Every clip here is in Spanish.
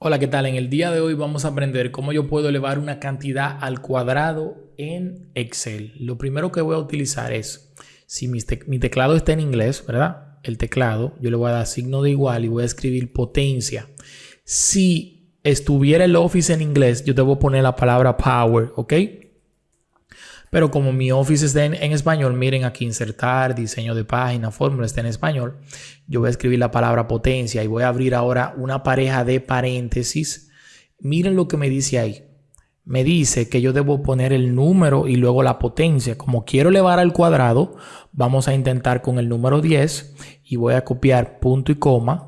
Hola, ¿qué tal? En el día de hoy vamos a aprender cómo yo puedo elevar una cantidad al cuadrado en Excel. Lo primero que voy a utilizar es, si mi, teclado está en inglés, ¿verdad? El teclado, yo le voy a dar signo de igual y voy a escribir potencia. Si estuviera el Office en inglés, yo debo poner la palabra power, ¿ok? Pero como mi Office está en, español, miren aquí insertar, diseño de página, fórmula está en español. Yo voy a escribir la palabra potencia y voy a abrir ahora una pareja de paréntesis. Miren lo que me dice ahí. Me dice que yo debo poner el número y luego la potencia. Como quiero elevar al cuadrado, vamos a intentar con el número 10 y voy a copiar punto y coma.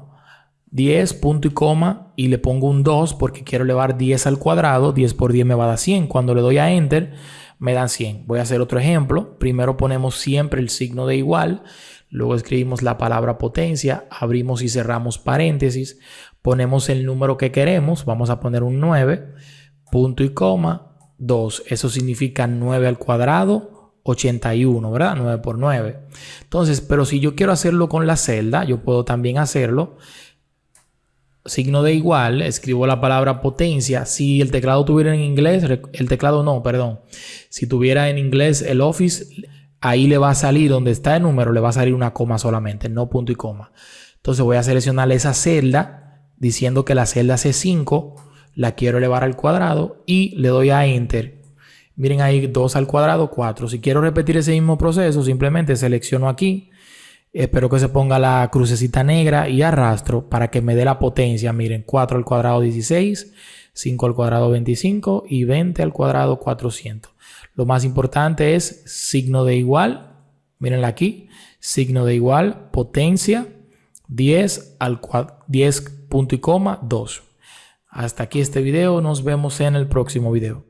10, punto y coma y le pongo un 2 porque quiero elevar 10 al cuadrado. 10 por 10 me va a dar 100. Cuando le doy a Enter me dan 100. Voy a hacer otro ejemplo. Primero ponemos siempre el signo de igual. Luego escribimos la palabra potencia. Abrimos y cerramos paréntesis. Ponemos el número que queremos. Vamos a poner un 9. Punto y coma. 2. Eso significa 9 al cuadrado. 81, ¿verdad? 9 por 9. Entonces, pero si yo quiero hacerlo con la celda, yo puedo también hacerlo signo de igual, escribo la palabra potencia. Si el teclado tuviera en inglés, el teclado no, perdón. Si tuviera en inglés el Office, ahí le va a salir, donde está el número, le va a salir una coma solamente, no punto y coma. Entonces voy a seleccionar esa celda diciendo que la celda C5 la quiero elevar al cuadrado y le doy a Enter. Miren ahí 2 al cuadrado, 4. Si quiero repetir ese mismo proceso, simplemente selecciono aquí Espero que se ponga la crucecita negra y arrastro para que me dé la potencia. Miren, 4 al cuadrado 16, 5 al cuadrado 25 y 20 al cuadrado 400. Lo más importante es signo de igual. Mírenla aquí. Signo de igual, potencia 10 al 10 punto y coma 2. Hasta aquí este video. Nos vemos en el próximo video.